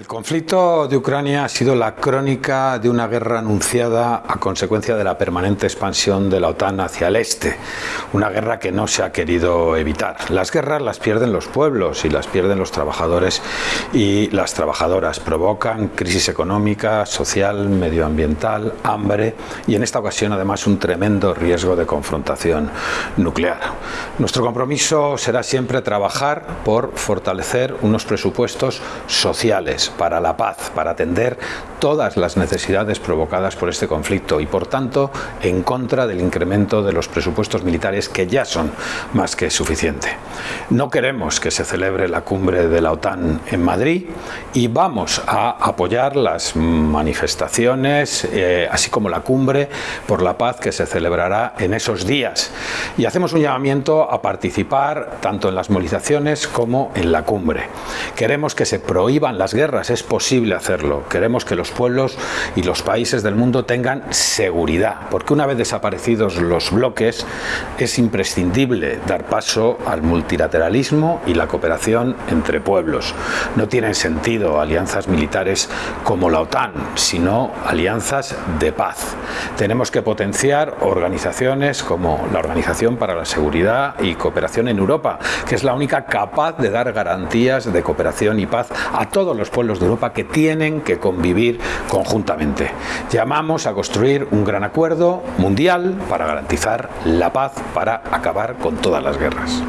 El conflicto de Ucrania ha sido la crónica de una guerra anunciada a consecuencia de la permanente expansión de la OTAN hacia el este, una guerra que no se ha querido evitar. Las guerras las pierden los pueblos y las pierden los trabajadores y las trabajadoras, provocan crisis económica, social, medioambiental, hambre y en esta ocasión además un tremendo riesgo de confrontación nuclear. Nuestro compromiso será siempre trabajar por fortalecer unos presupuestos sociales para la paz, para atender todas las necesidades provocadas por este conflicto y por tanto en contra del incremento de los presupuestos militares que ya son más que suficiente. No queremos que se celebre la cumbre de la OTAN en Madrid y vamos a apoyar las manifestaciones eh, así como la cumbre por la paz que se celebrará en esos días y hacemos un llamamiento a participar tanto en las movilizaciones como en la cumbre. Queremos que se prohíban las guerras es posible hacerlo. Queremos que los pueblos y los países del mundo tengan seguridad, porque una vez desaparecidos los bloques es imprescindible dar paso al multilateralismo y la cooperación entre pueblos. No tienen sentido alianzas militares como la OTAN, sino alianzas de paz. Tenemos que potenciar organizaciones como la Organización para la Seguridad y Cooperación en Europa, que es la única capaz de dar garantías de cooperación y paz a todos los pueblos pueblos de Europa que tienen que convivir conjuntamente. Llamamos a construir un gran acuerdo mundial para garantizar la paz, para acabar con todas las guerras.